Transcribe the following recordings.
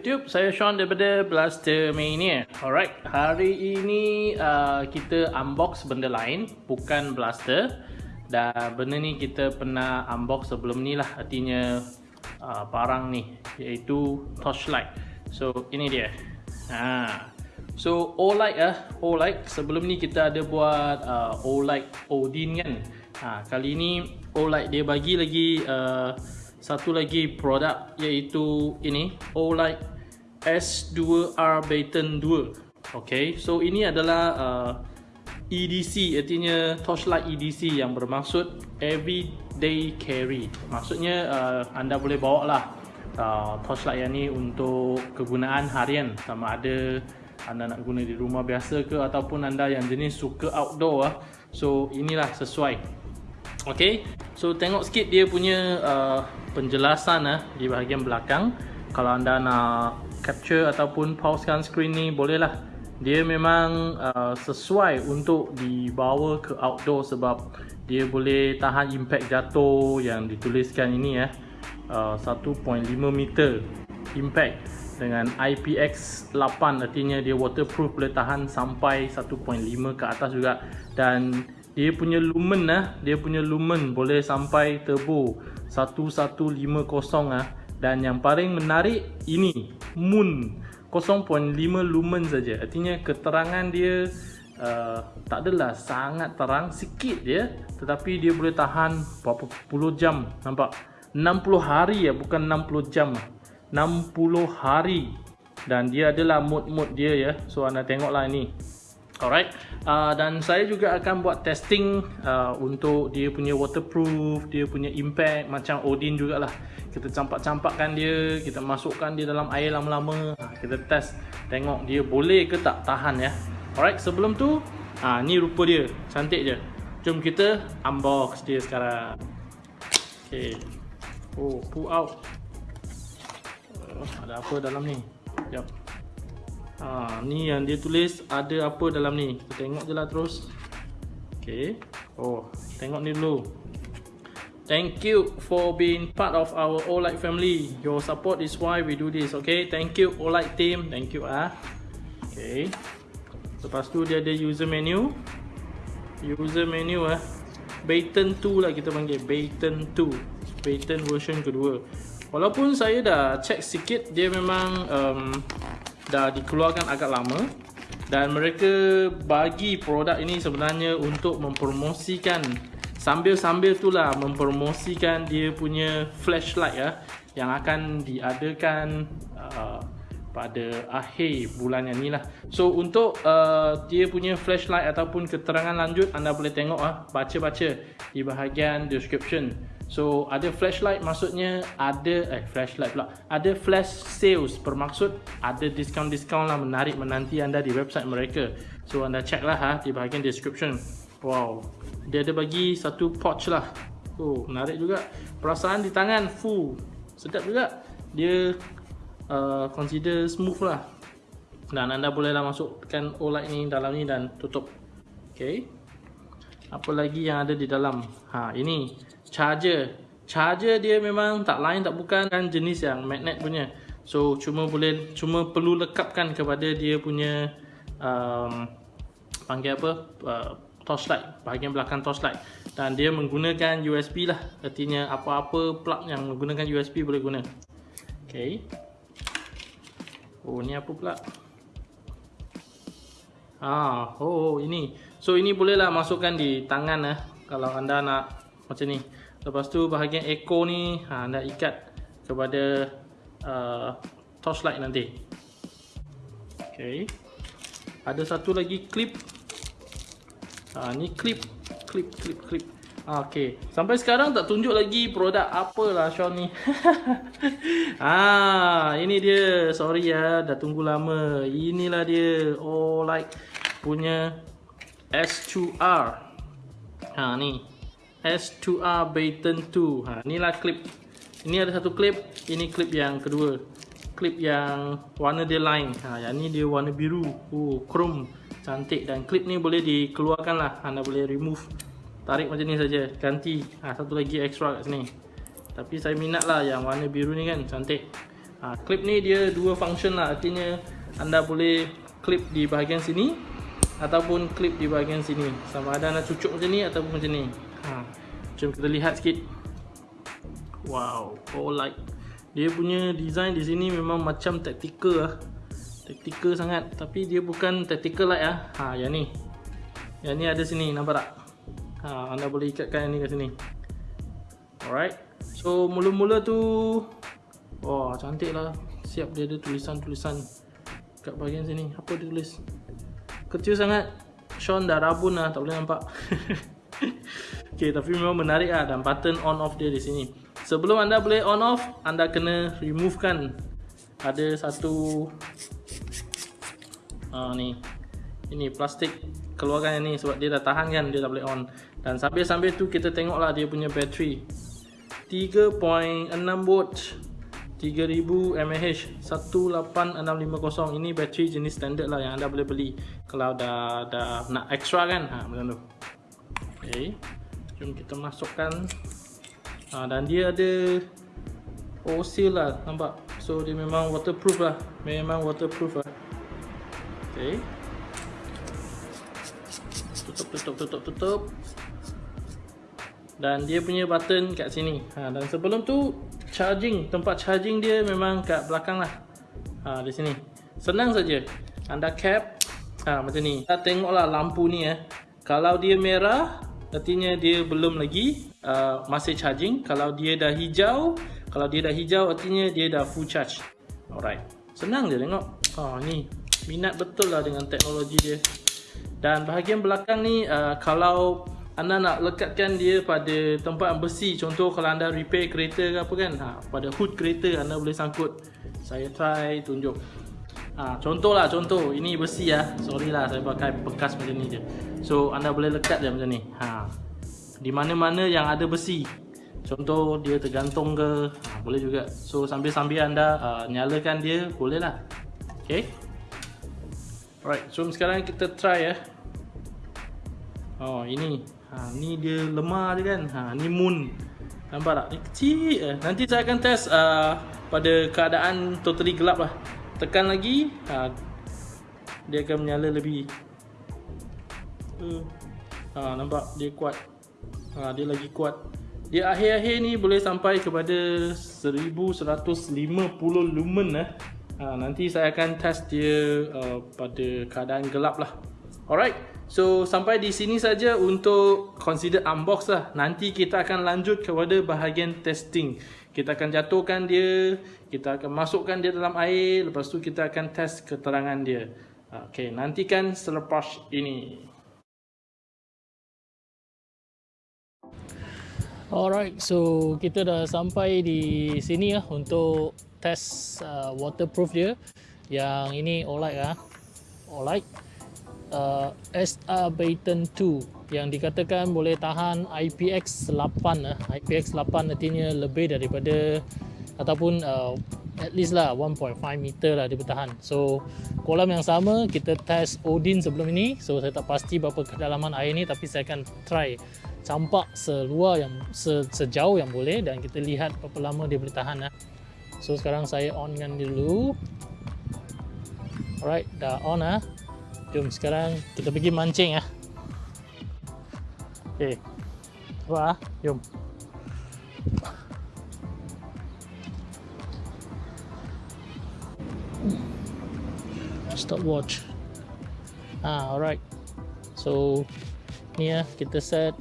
YouTube, saya Sean daripada Blaster Mania. Alright, hari ini uh, kita unbox benda lain, bukan Blaster. Dan benda ni kita pernah unbox sebelum ni lah, artinya uh, barang ni, iaitu torchlight. So, ini dia. Ha. So, O-Light ah, O-Light. Sebelum ni kita ada buat uh, O-Light Odin kan. Ha, kali ni O-Light dia bagi lagi uh, satu lagi produk iaitu ini Olight S2R Baton 2 Okay, so ini adalah uh, EDC artinya torchlight EDC yang bermaksud everyday carry. Maksudnya uh, anda boleh bawa lah uh, torchlight yang ni untuk kegunaan harian. Sama ada anda nak guna di rumah biasa ke ataupun anda yang jenis suka outdoor lah so inilah sesuai Okay, so tengok sikit dia punya uh, penjelasan uh, di bahagian belakang. Kalau anda nak capture ataupun pausekan screen ni bolehlah. Dia memang uh, sesuai untuk dibawa ke outdoor sebab dia boleh tahan impact jatuh yang dituliskan ini ya. Uh, 1.5 meter impact dengan IPX8 artinya dia waterproof boleh tahan sampai 1.5 ke atas juga dan dia punya lumen lah dia punya lumen boleh sampai turbo 1150 ah. Dan yang paling menarik ini moon. 0.5 lumen saja. Artinya keterangan dia uh, tak adalah sangat terang sikit dia tetapi dia boleh tahan berapa puluh jam nampak? 60 hari ya bukan 60 jam. 60 hari. Dan dia adalah mode-mode dia ya. So anda tengoklah ini Alright, uh, dan saya juga akan buat testing uh, untuk dia punya waterproof, dia punya impact macam Odin jugalah. Kita campak-campakkan dia, kita masukkan dia dalam air lama-lama, uh, kita test tengok dia boleh ke tak tahan ya. Alright, sebelum tu, uh, ni rupa dia, cantik je. Jom kita unbox dia sekarang. Okay, oh pull out. Uh, ada apa dalam ni? Jap. Ha, ni yang dia tulis ada apa dalam ni. Kita tengok je lah terus. Okay. Oh, tengok ni dulu. Thank you for being part of our Olight family. Your support is why we do this. Okay, thank you Olight team. Thank you ah. Okay. Lepas tu dia ada user menu. User menu ah. Baton 2 lah kita panggil. Baton 2. Baton version kedua. Walaupun saya dah check sikit, dia memang um, dah dikeluarkan agak lama dan mereka bagi produk ini sebenarnya untuk mempromosikan. Sambil-sambil itulah mempromosikan dia punya flashlight ya yang akan diadakan uh, pada akhir bulan yang ni lah so untuk uh, dia punya flashlight ataupun keterangan lanjut anda boleh tengok ah baca-baca di bahagian description So ada flashlight maksudnya ada eh flashlight pula. Ada flash sales bermaksud ada diskaun-diskaun lah menarik menanti anda di website mereka. So anda check lah ha di bahagian description. Wow. Dia ada bagi satu pouch lah. Oh menarik juga. Perasaan di tangan full. Sedap juga. Dia uh, consider smooth lah. Dan anda bolehlah masukkan OLED ni dalam ni dan tutup. Okay. Apa lagi yang ada di dalam? Ha ini charger. Charger dia memang tak lain tak bukan kan jenis yang magnet punya. So cuma boleh cuma perlu lekapkan kepada dia punya um, panggil apa uh, torchlight bahagian belakang torchlight. Dan dia menggunakan USB lah. Artinya apa-apa plug yang menggunakan USB boleh guna. Ok oh ni apa pula? Ah, oh ini. So ini bolehlah masukkan di tangan lah kalau anda nak macam ni Lepas tu bahagian echo ni ha, anda ikat kepada uh, torchlight nanti. Okay. Ada satu lagi clip. Ha, ni clip, clip, clip, clip. Ha, okay. Sampai sekarang tak tunjuk lagi produk apa lah Sean ni. ah, ini dia. Sorry ya, dah tunggu lama. Inilah dia. Oh, like punya S2R. Ha, ni. S2R Baton 2 ha, inilah klip. Ini ada satu klip ini klip yang kedua. Klip yang warna dia lain. Ha, yang ni dia warna biru. Oh, chrome. Cantik. Dan klip ni boleh dikeluarkan lah. Anda boleh remove. Tarik macam ni saja. Ganti. Ha, satu lagi extra kat sini. Tapi saya minat lah yang warna biru ni kan. Cantik. Ha, Clip ni dia dua function lah. Artinya anda boleh clip di bahagian sini Ataupun clip di bahagian sini. Sama ada anda cucuk macam ni ataupun macam ni ha, Jom kita lihat sikit. Wow, oh light Dia punya design di sini memang macam tactical lah. Tactical sangat. Tapi dia bukan tactical light lah ha, Yang ni. Yang ni ada sini, nampak tak? Ha, anda boleh ikatkan yang ni ke sini. Alright. So mula-mula tu Wah cantik lah. Siap dia ada tulisan-tulisan Kat bahagian sini. Apa dia tulis? Kecil sangat. Sean dah rabun lah Tak boleh nampak Okay tapi memang menarik lah Dan button on off dia di sini. Sebelum anda boleh on off Anda kena remove kan Ada satu Ah ni. Ini plastik Keluarkan yang ni Sebab dia dah tahan kan Dia tak boleh on. Dan sambil-sambil tu Kita tengok lah dia punya battery 3.6 volt 3000 mAh 18650 ini bateri jenis standard lah yang anda boleh beli. Kalau dah dah nak extra kan ha macam tu. Okey jom kita masukkan. Ha, dan dia ada oh seal lah nampak? So dia memang waterproof lah. Memang waterproof lah. Okey tutup tutup tutup tutup. Dan dia punya button kat sini. Ha, dan sebelum tu charging. Tempat charging dia memang kat belakang lah. Ha, di sini. Senang saja. Anda cap. Ha, macam ni. Kita tengoklah lampu ni eh. Kalau dia merah artinya dia belum lagi uh, masih charging. Kalau dia dah hijau kalau dia dah hijau artinya dia dah full charge. Alright. Senang je tengok. Ha, ni minat betul lah dengan teknologi dia. Dan bahagian belakang ni uh, kalau anda nak lekatkan dia pada tempat besi contoh kalau anda repair kereta ke apa kan ha, pada hood kereta anda boleh sangkut. Saya try tunjuk ha, contoh lah contoh. Ini besi ya sorry lah saya pakai bekas macam ni je. So anda boleh lekat je macam ni. Ha, di mana-mana yang ada besi. Contoh dia tergantung ke. Ha, boleh juga. So sambil-sambil anda uh, nyalakan dia boleh lah. Ok alright so sekarang kita try ya Oh ini. Ha, Ni dia lemah je kan? Ha, Ni moon. Nampak tak? Ni kecil eh. Nanti saya akan test uh, Pada keadaan totally gelap lah Tekan lagi ha, Dia akan menyala lebih ha, Nampak? Dia kuat ha, Dia lagi kuat Dia akhir-akhir ni boleh sampai kepada 1150 lumen eh. ha, Nanti saya akan test dia uh, Pada keadaan gelap lah Alright So sampai di sini saja untuk consider unbox lah. Nanti kita akan lanjut kepada bahagian testing. Kita akan jatuhkan dia, kita akan masukkan dia dalam air, lepas tu kita akan test keterangan dia. Okay, nantikan selepas ini. Alright, so kita dah sampai di sini lah untuk test uh, waterproof dia. Yang ini Olight lah. Olight uh, SR Bayton 2 yang dikatakan boleh tahan IPX 8 uh. IPX 8 artinya lebih daripada ataupun uh, at least lah 1.5 meter lah dia bertahan so kolam yang sama kita test Odin sebelum ini so saya tak pasti berapa kedalaman air ni tapi saya akan try campak seluar yang se, sejauh yang boleh dan kita lihat berapa lama dia boleh tahan lah. so sekarang saya onkan dulu alright dah on lah Jom sekarang kita pergi mancing ya. Okey. Apa ah? Jom. Stop watch. Ah, alright. So ni ya kita set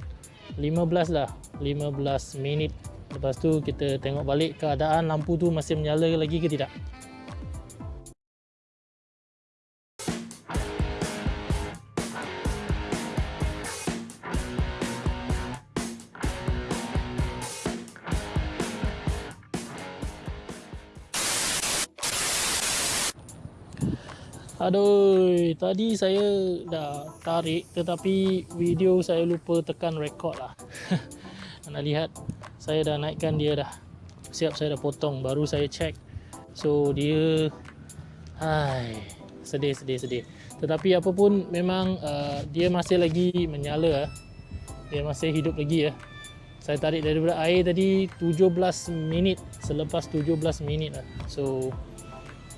15 lah. 15 minit. Lepas tu kita tengok balik keadaan lampu tu masih menyala lagi ke tidak. Aduh, tadi saya dah tarik tetapi video saya lupa tekan record lah. Anda lihat, saya dah naikkan dia dah. Siap saya dah potong, baru saya check. So dia, hai, sedih, sedih, sedih. Tetapi apapun memang uh, dia masih lagi menyala. Uh. Dia masih hidup lagi ya. Saya tarik daripada air tadi 17 minit selepas 17 minit lah. So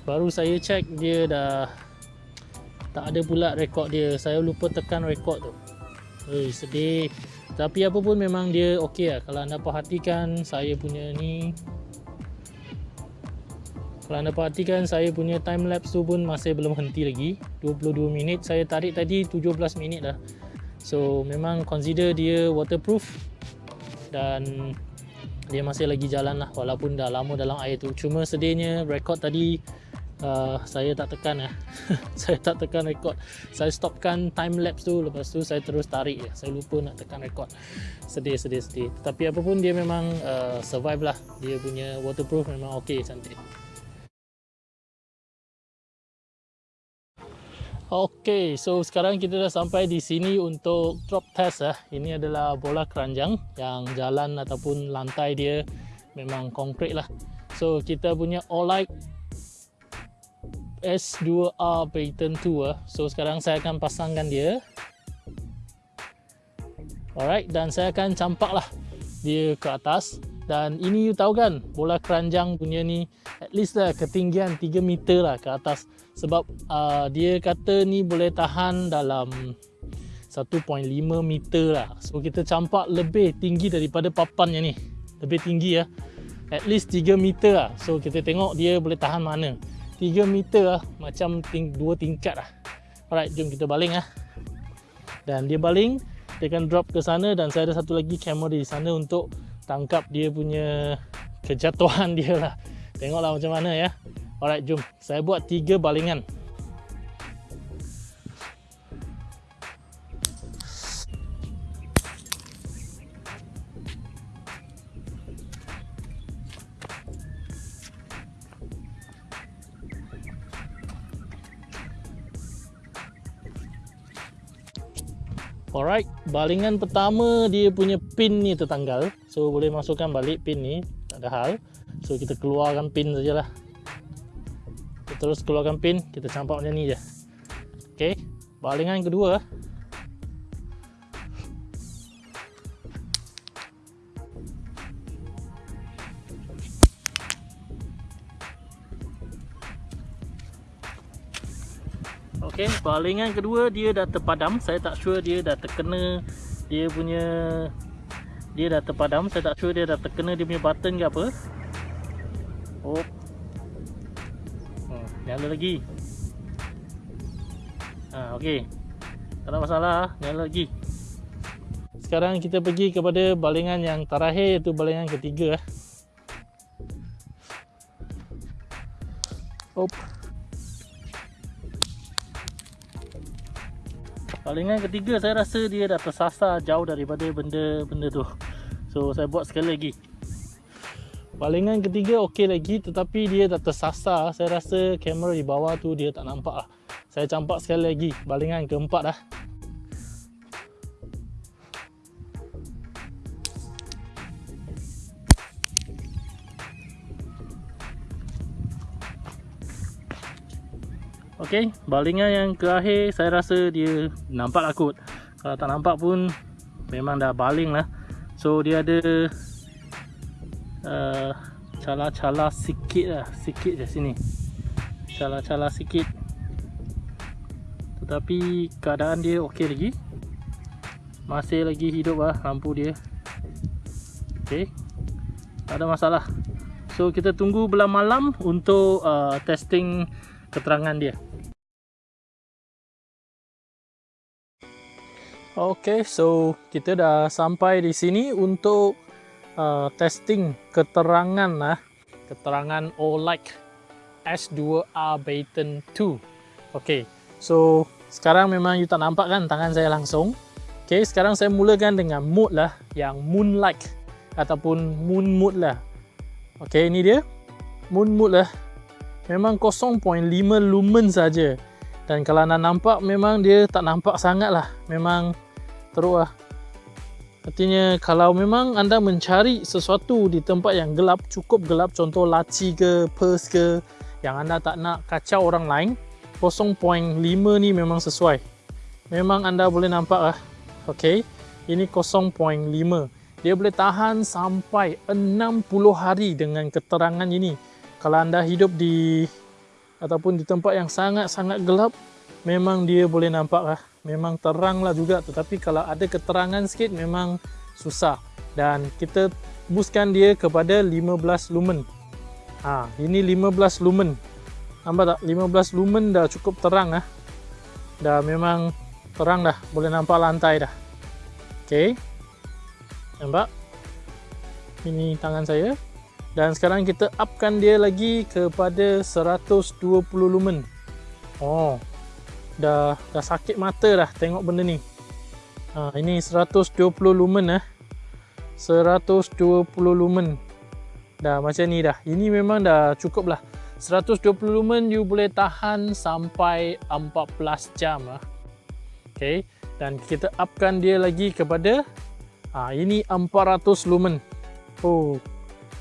baru saya check dia dah tak ada pula rekod dia. Saya lupa tekan rekod tu. Ui, sedih. Tapi apa pun memang dia okey lah. Kalau anda perhatikan saya punya ni kalau anda perhatikan saya punya time lapse tu pun masih belum henti lagi 22 minit saya tarik tadi 17 minit dah so memang consider dia waterproof dan dia masih lagi jalan lah walaupun dah lama dalam air tu cuma sedihnya rekod tadi uh, saya tak tekan lah saya tak tekan rekod saya stopkan time lapse tu lepas tu saya terus tarik ya. saya lupa nak tekan rekod sedih sedih sedih tapi apapun dia memang uh, survive lah dia punya waterproof memang ok cantik Okey, so sekarang kita dah sampai di sini untuk drop test eh. Ini adalah bola keranjang yang jalan ataupun lantai dia memang konkret lah. So kita punya Olight S2R Payton 2 eh. So sekarang saya akan pasangkan dia. Alright, dan saya akan campak lah dia ke atas. Dan ini you tahu kan, bola keranjang punya ni at least lah ketinggian 3 meter lah ke atas sebab uh, dia kata ni boleh tahan dalam 1.5 meter lah so kita campak lebih tinggi daripada papannya ni lebih tinggi ya at least 3 meter lah so kita tengok dia boleh tahan mana 3 meter lah. Macam ting dua tingkat lah. Alright jom kita baling lah dan dia baling dia akan drop ke sana dan saya ada satu lagi kamera di sana untuk tangkap dia punya kejatuhan dia lah. Tengoklah macam mana ya. Alright, jom. Saya buat tiga balingan. Alright, balingan pertama dia punya pin ni tertanggal. So boleh masukkan balik pin ni, tak ada hal. So kita keluarkan pin sajalah. Terus keluarkan pin. Kita campak macam ni je. Ok balingan kedua ok balingan kedua dia dah terpadam. Saya tak sure dia dah terkena dia punya dia dah terpadam. Saya tak sure dia dah terkena dia punya button ke apa. Oh. Nyala lagi. Ha, ok tak ada masalah nyala lagi. Sekarang kita pergi kepada balingan yang terakhir iaitu balingan ketiga Op. balingan ketiga saya rasa dia dah tersasar jauh daripada benda-benda tu so saya buat sekali lagi Balingan ketiga okey lagi tetapi dia tak tersasar. Saya rasa kamera di bawah tu dia tak nampak lah. Saya campak sekali lagi balingan keempat dah. Okey, balingan yang terakhir saya rasa dia nampak lah kot. Kalau tak nampak pun memang dah baling lah. So dia ada cala-cala uh, sikit lah. Sikit je sini. Cala-cala sikit. Tetapi keadaan dia okey lagi. Masih lagi hidup lah lampu dia. Ok tak ada masalah. So kita tunggu belah malam untuk uh, testing keterangan dia ok so kita dah sampai di sini untuk uh, testing keterangan lah keterangan OLED S2R Baton 2 ok so sekarang memang you tak nampak kan tangan saya langsung? Ok sekarang saya mulakan dengan mode lah yang Moonlight ataupun Moon Mode lah. Ok ini dia. Moon Mode lah. Memang 0.5 lumen saja dan kalau anda nampak memang dia tak nampak sangat lah memang teruk lah Artinya kalau memang anda mencari sesuatu di tempat yang gelap, cukup gelap, contoh laci ke, purse ke, yang anda tak nak kacau orang lain, 0.5 ni memang sesuai. Memang anda boleh nampak lah. Okay. Ini 0.5. dia boleh tahan sampai 60 hari dengan keterangan ini. Kalau anda hidup di ataupun di tempat yang sangat-sangat gelap, memang dia boleh nampak lah. Memang terang lah juga tetapi kalau ada keterangan sikit memang susah. Dan kita buskan dia kepada 15 lumen. Ha, ini 15 lumen. Nampak tak? 15 lumen dah cukup terang lah. Dah memang terang dah. Boleh nampak lantai dah. Okay. Nampak? Ini tangan saya. Dan sekarang kita upkan dia lagi kepada 120 lumen. Oh. Dah dah sakit mata dah tengok benda ni. Ha, ini 120 lumen eh. 120 lumen. Dah macam ni dah. Ini memang dah cukup lah. 120 lumen you boleh tahan sampai 14 jam lah. Okay. Dan kita upkan dia lagi kepada ha, ini 400 lumen. Oh,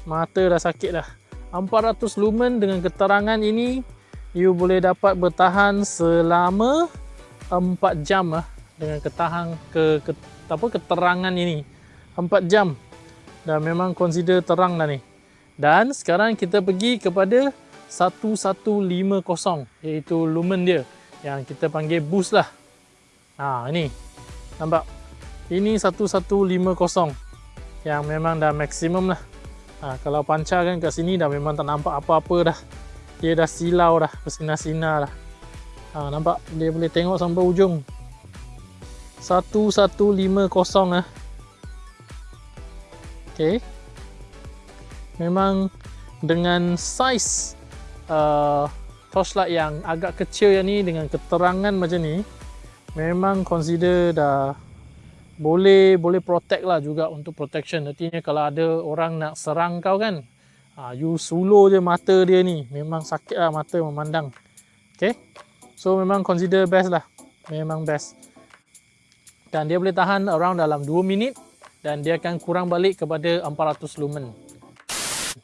mata dah sakit dah. 400 lumen dengan keterangan ini you boleh dapat bertahan selama 4 jam lah dengan ketahan ke, ke apa keterangan ini. 4 jam. Dan memang consider terang dah ni. Dan sekarang kita pergi kepada 1150 iaitu lumen dia yang kita panggil boost lah. Ha ini. Nampak? Ini 1150 yang memang dah maksimum lah. Ha, kalau pancar kan kat sini dah memang tak nampak apa-apa dah. Dia dah silau dah, bersinar-sinar dah. Ha, nampak? Dia boleh tengok sampai ujung. 1150 lah. Okay. Memang dengan size uh, torchlight yang agak kecil yang ni dengan keterangan macam ni memang consider dah boleh boleh protect lah juga untuk protection. Artinya kalau ada orang nak serang kau kan ha, you suluh je mata dia ni. Memang sakit lah mata memandang. Ok so memang consider best lah. Memang best. Dan dia boleh tahan around dalam 2 minit dan dia akan kurang balik kepada 400 lumen.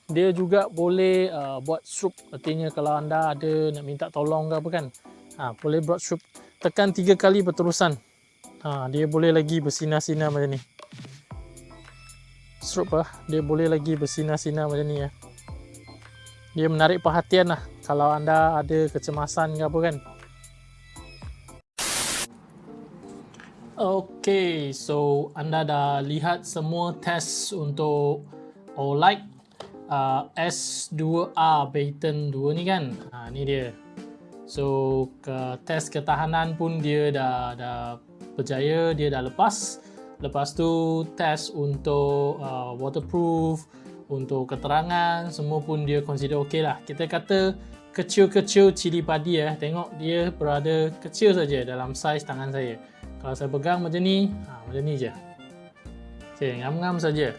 Dia juga boleh uh, buat stroop artinya kalau anda ada nak minta tolong ke apa kan ha, boleh buat stroop tekan tiga kali berterusan ha, dia boleh lagi bersinar-sinar macam ni. Stroop lah dia boleh lagi bersinar-sinar macam ni ya. dia menarik perhatian lah. Kalau anda ada kecemasan ke apa kan. Ok so anda dah lihat semua test untuk OLED uh, S2A Baton 2 ni kan? Ha, ni dia. So ke test ketahanan pun dia dah dah berjaya, dia dah lepas. Lepas tu test untuk uh, waterproof, untuk keterangan, semua pun dia consider okey lah. Kita kata kecil-kecil cili padi ya. Tengok dia berada kecil saja dalam saiz tangan saya. Kalau saya pegang macam ni, ha, macam ni je. Okay, ngam-ngam saja.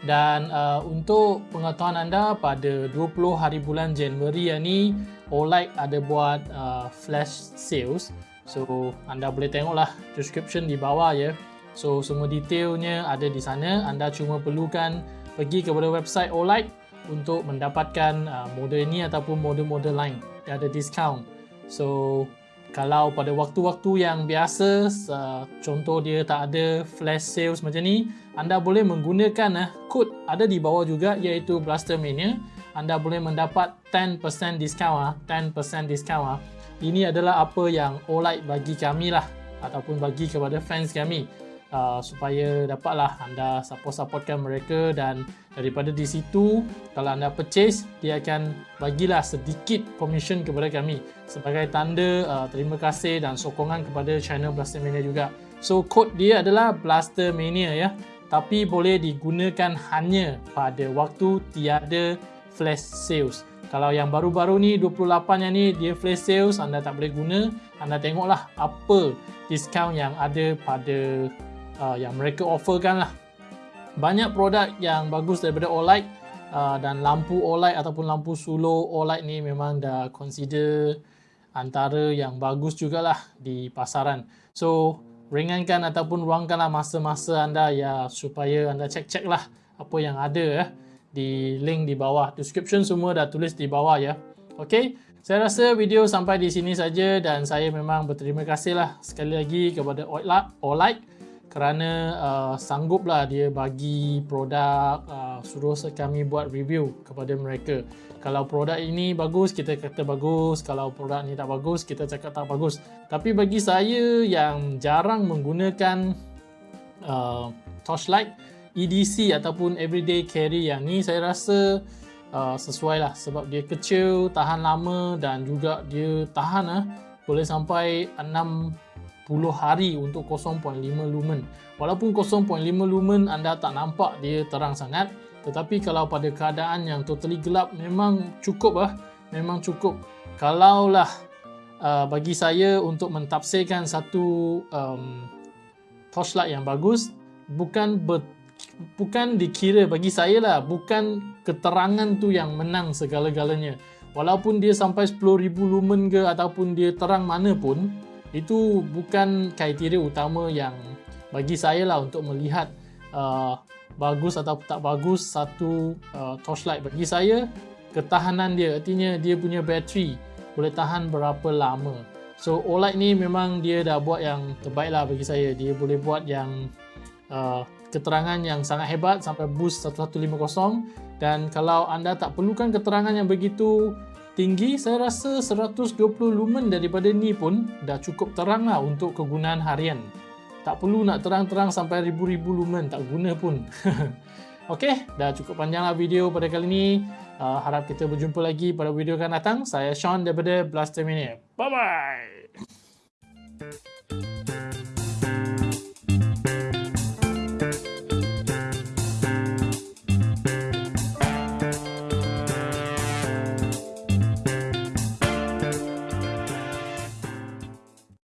Dan uh, untuk pengetahuan anda pada 20 hari bulan Januari ni OLED ada buat uh, flash sales. So anda boleh tengoklah description di bawah ya. So semua detailnya ada di sana. Anda cuma perlukan pergi kepada website OLED untuk mendapatkan uh, model ini ataupun model-model lain. Dia ada discount. So kalau pada waktu-waktu yang biasa uh, contoh dia tak ada flash sales macam ni anda boleh menggunakan uh, kod ada di bawah juga iaitu Blaster Mania anda boleh mendapat 10% discount uh, 10% discount uh. Ini adalah apa yang OLED bagi kami lah ataupun bagi kepada fans kami. Uh, supaya dapatlah anda support-supportkan mereka dan daripada di situ kalau anda purchase dia akan bagilah sedikit commission kepada kami. Sebagai tanda uh, terima kasih dan sokongan kepada channel Blaster Mania juga. So kod dia adalah Blaster Mania ya. Tapi boleh digunakan hanya pada waktu tiada flash sales. Kalau yang baru-baru ni 28 yang ni dia flash sales anda tak boleh guna anda tengoklah apa diskaun yang ada pada uh, yang mereka offerkan lah. Banyak produk yang bagus daripada OLED uh, dan lampu OLED ataupun lampu solo OLED ni memang dah consider antara yang bagus jugalah di pasaran. So ringankan ataupun ruangkanlah masa-masa anda ya supaya anda cek-cek lah apa yang ada ya di link di bawah. Description semua dah tulis di bawah ya. Ok? Saya rasa video sampai di sini saja dan saya memang berterima kasih lah sekali lagi kepada OLED kerana uh, sangguplah dia bagi produk uh, suruh kami buat review kepada mereka. Kalau produk ini bagus kita kata bagus. Kalau produk ini tak bagus kita cakap tak bagus. Tapi bagi saya yang jarang menggunakan uh, torchlight EDC ataupun everyday carry yang ni saya rasa uh, sesuai lah sebab dia kecil tahan lama dan juga dia tahan lah boleh sampai 10 hari untuk 0.5 lumen. Walaupun 0.5 lumen anda tak nampak dia terang sangat, tetapi kalau pada keadaan yang totally gelap memang cukup lah. Memang cukup. Kalaulah uh, bagi saya untuk mentafsirkan satu um, torchlight yang bagus, bukan bukan dikira bagi saya lah, bukan keterangan tu yang menang segala-galanya. Walaupun dia sampai 10,000 lumen ke ataupun dia terang mana pun, itu bukan kriteria utama yang bagi saya lah untuk melihat uh, bagus atau tak bagus satu uh, torchlight. Bagi saya ketahanan dia artinya dia punya bateri boleh tahan berapa lama. So OLED ni memang dia dah buat yang terbaik lah bagi saya. Dia boleh buat yang uh, keterangan yang sangat hebat sampai boost 1150 dan kalau anda tak perlukan keterangan yang begitu tinggi saya rasa 120 lumen daripada ni pun dah cukup terang lah untuk kegunaan harian. Tak perlu nak terang-terang sampai ribu-ribu lumen tak guna pun. Ok dah cukup panjang lah video pada kali ni. Uh, harap kita berjumpa lagi pada video akan datang. Saya Sean daripada Blaster Mania bye bye